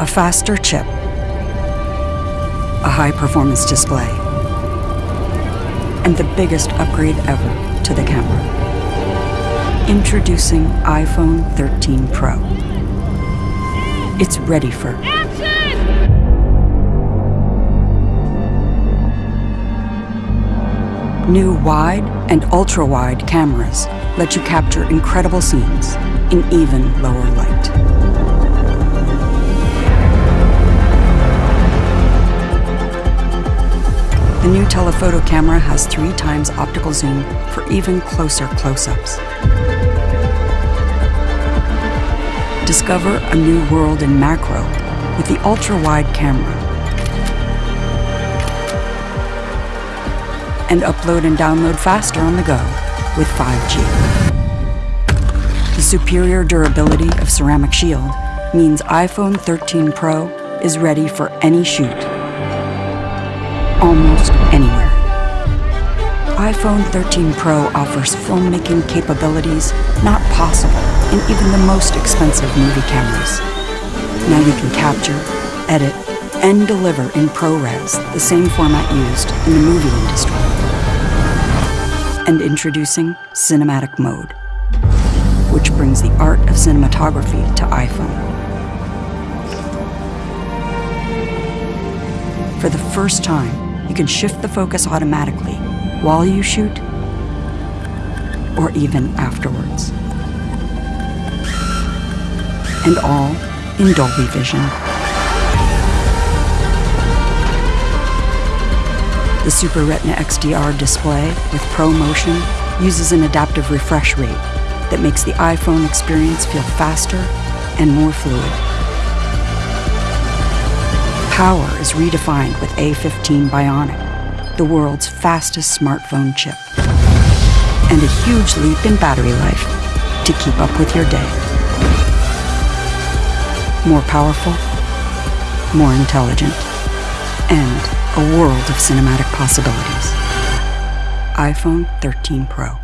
A faster chip, a high performance display, and the biggest upgrade ever to the camera. Introducing iPhone 13 Pro. It's ready for Action! New wide and ultra wide cameras let you capture incredible scenes in even lower The new telephoto camera has three times optical zoom for even closer close ups. Discover a new world in macro with the ultra wide camera and upload and download faster on the go with 5G. The superior durability of Ceramic Shield means iPhone 13 Pro is ready for any shoot, almost anywhere. iPhone 13 Pro offers filmmaking capabilities not possible in even the most expensive movie cameras. Now you can capture, edit, and deliver in ProRes, the same format used in the movie industry. And introducing Cinematic Mode, which brings the art of cinematography to iPhone. For the first time, you can shift the focus automatically while you shoot or even afterwards. And all in Dolby Vision. The Super Retina XDR display with Pro Motion uses an adaptive refresh rate that makes the iPhone experience feel faster and more fluid. Power is redefined with A15 Bionic, the world's fastest smartphone chip. And a huge leap in battery life to keep up with your day. More powerful, more intelligent, and a world of cinematic possibilities. iPhone 13 Pro.